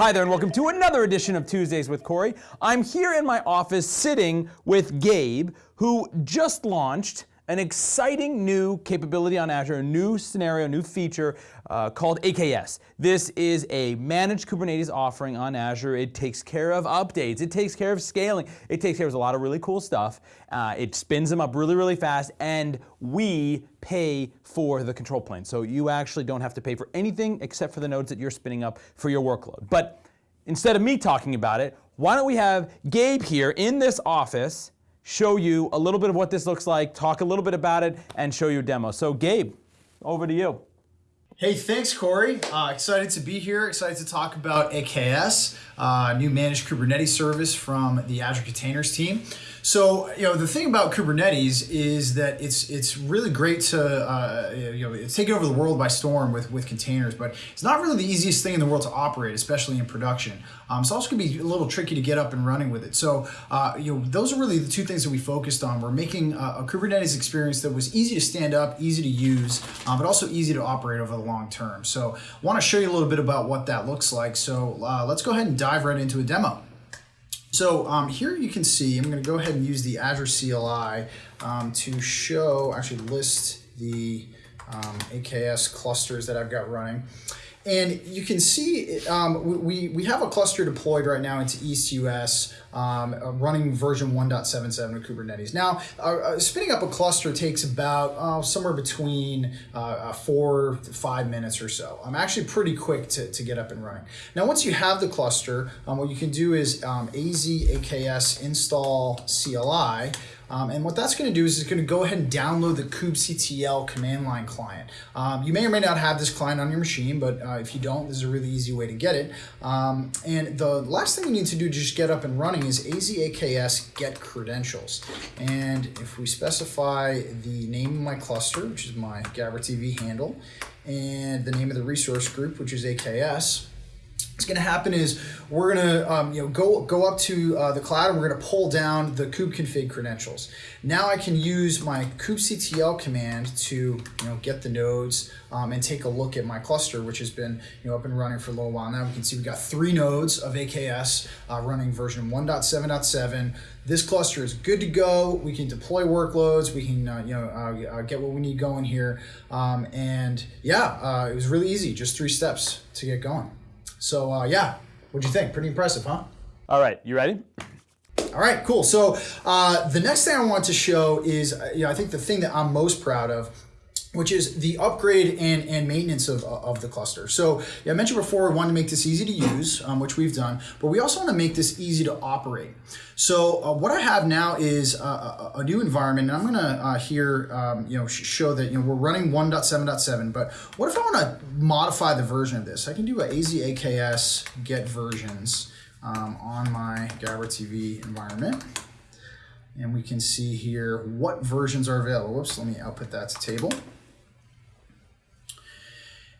Hi there, and welcome to another edition of Tuesdays with Corey. I'm here in my office sitting with Gabe, who just launched an exciting new capability on Azure, a new scenario, new feature uh, called AKS. This is a managed Kubernetes offering on Azure. It takes care of updates, it takes care of scaling, it takes care of a lot of really cool stuff. Uh, it spins them up really, really fast, and we pay for the control plane. So you actually don't have to pay for anything except for the nodes that you're spinning up for your workload. But instead of me talking about it, why don't we have Gabe here in this office show you a little bit of what this looks like, talk a little bit about it, and show you a demo. So Gabe, over to you. Hey, thanks, Corey. Uh, excited to be here. Excited to talk about AKS, uh, new managed Kubernetes service from the Azure Containers team. So, you know, the thing about Kubernetes is that it's it's really great to, uh, you know, it's over the world by storm with, with containers, but it's not really the easiest thing in the world to operate, especially in production. Um, it's also going to be a little tricky to get up and running with it. So, uh, you know, those are really the two things that we focused on. We're making a, a Kubernetes experience that was easy to stand up, easy to use, um, but also easy to operate over the long term. So, I want to show you a little bit about what that looks like. So, uh, let's go ahead and dive right into a demo. So um, here you can see, I'm going to go ahead and use the Azure CLI um, to show, actually list the um, AKS clusters that I've got running. And you can see um, we, we have a cluster deployed right now into East US um, uh, running version 1.77 of Kubernetes. Now, uh, uh, spinning up a cluster takes about uh, somewhere between uh, uh, four to five minutes or so. I'm actually pretty quick to, to get up and running. Now, once you have the cluster, um, what you can do is um, AZ AKS install CLI. Um, and what that's going to do is it's going to go ahead and download the kubectl command line client. Um, you may or may not have this client on your machine, but uh, if you don't, this is a really easy way to get it. Um, and the last thing you need to do to just get up and running is azaks get credentials. And if we specify the name of my cluster, which is my Gabber TV handle, and the name of the resource group, which is AKS, what's going to happen is we're going to um, you know go go up to uh, the cloud and we're going to pull down the kubectl credentials. Now I can use my kubectl command to you know get the nodes um, and take a look at my cluster, which has been you know up and running for a little while now. We can see we've got three nodes of AKS uh, running version 1.7.7. This cluster is good to go. We can deploy workloads. We can uh, you know uh, uh, get what we need going here. Um, and yeah, uh, it was really easy. Just three steps to get going. So uh, yeah, what'd you think? Pretty impressive, huh? All right, you ready? All right, cool. So uh, the next thing I want to show is, uh, you know, I think the thing that I'm most proud of which is the upgrade and, and maintenance of, of the cluster. So yeah, I mentioned before, we want to make this easy to use, um, which we've done, but we also want to make this easy to operate. So uh, what I have now is a, new environment, and I'm going to uh, here, um, you know, show that, you know, we're running 1.7.7, but what if I want to modify the version of this? I can do a azaks get versions um, on my Gabber TV environment. And we can see here what versions are available. Let me output that to table.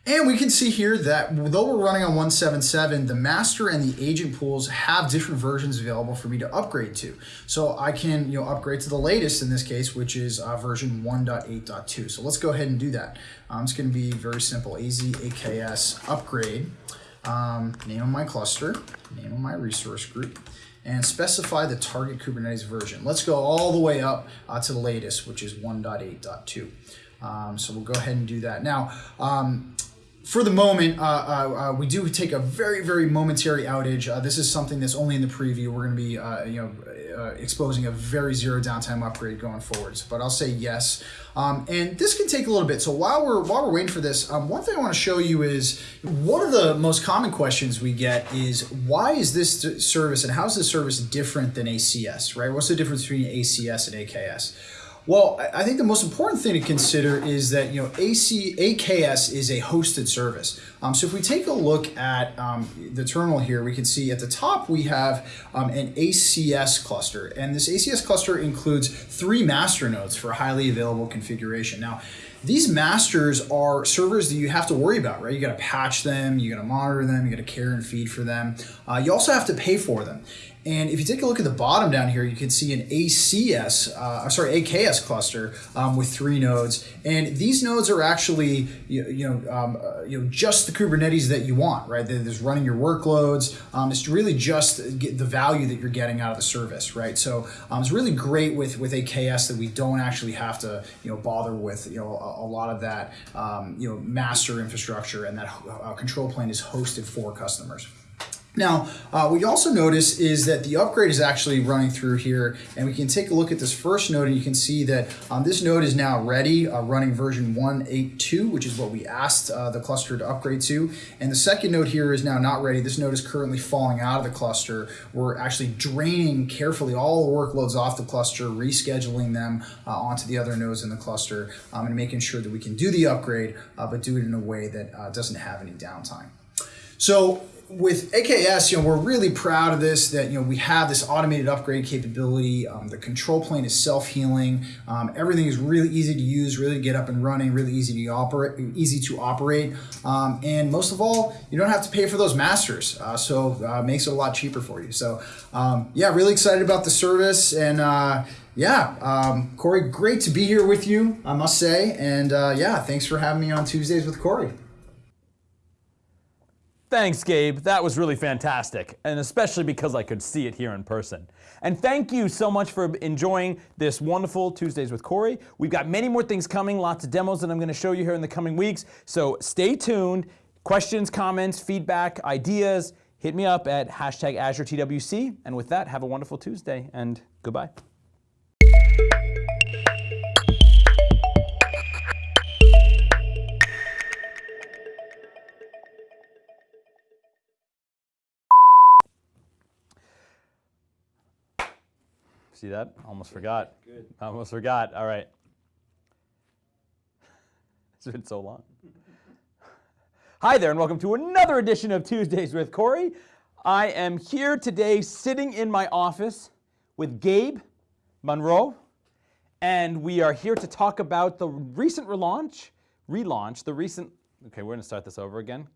And we can see here that though we're running on 177, the master and the agent pools have different versions available for me to upgrade to. So I can you know upgrade to the latest in this case, which is uh, version 1.8.2. So let's go ahead and do that. Um, it's going to be very simple, AZAKS upgrade, um, name of my cluster, name of my resource group, and specify the target Kubernetes version. Let's go all the way up uh, to the latest, which is 1.8.2. Um, so we'll go ahead and do that. Now, um, for the moment, uh, uh, uh, we do take a very, very momentary outage. Uh, this is something that's only in the preview. We're going to be, uh, you know, exposing a very zero downtime upgrade going forwards. But I'll say yes. Um, and this can take a little bit. So while we're while we're waiting for this, um, one thing I want to show you is one of the most common questions we get is why is this service and how is this service different than ACS? Right? What's the difference between ACS and AKS? Well, I think the most important thing to consider is that you know AC AKS is a hosted service. Um, so if we take a look at um, the terminal here, we can see at the top we have um, an ACS cluster, and this ACS cluster includes three master nodes for highly available configuration. Now, these masters are servers that you have to worry about, right? You got to patch them, you got to monitor them, you got to care and feed for them. Uh, you also have to pay for them. And if you take a look at the bottom down here, you can see an ACS, uh, sorry, AKS cluster um, with three nodes. And these nodes are actually, you, you know, um, uh, you know, just the Kubernetes that you want, right? There's running your workloads. Um, it's really just the value that you're getting out of the service, right? So um, it's really great with with AKS that we don't actually have to, you know, bother with, you know, a, a lot of that, um, you know, master infrastructure and that uh, control plane is hosted for customers. Now, uh, what you also notice is that the upgrade is actually running through here, and we can take a look at this first node, and you can see that um, this node is now ready, uh, running version 182, which is what we asked uh, the cluster to upgrade to. And the second node here is now not ready. This node is currently falling out of the cluster. We're actually draining carefully all the workloads off the cluster, rescheduling them uh, onto the other nodes in the cluster, um, and making sure that we can do the upgrade, uh, but do it in a way that uh, doesn't have any downtime. So with AKS, you know, we're really proud of this, that, you know, we have this automated upgrade capability. Um, the control plane is self-healing. Um, everything is really easy to use, really to get up and running, really easy to operate, easy to operate. Um, and most of all, you don't have to pay for those masters. Uh, so uh, makes it a lot cheaper for you. So um, yeah, really excited about the service and uh, yeah, um, Corey, great to be here with you, I must say. And uh, yeah, thanks for having me on Tuesdays with Corey. Thanks, Gabe. That was really fantastic, and especially because I could see it here in person. And thank you so much for enjoying this wonderful Tuesdays with Corey. We've got many more things coming, lots of demos that I'm going to show you here in the coming weeks. So stay tuned. Questions, comments, feedback, ideas, hit me up at hashtag AzureTWC. And with that, have a wonderful Tuesday, and goodbye. See that? Almost forgot. Good. Almost forgot. All right. It's been so long. Hi there, and welcome to another edition of Tuesdays with Corey. I am here today sitting in my office with Gabe Monroe, and we are here to talk about the recent relaunch, relaunch, the recent, okay, we're gonna start this over again.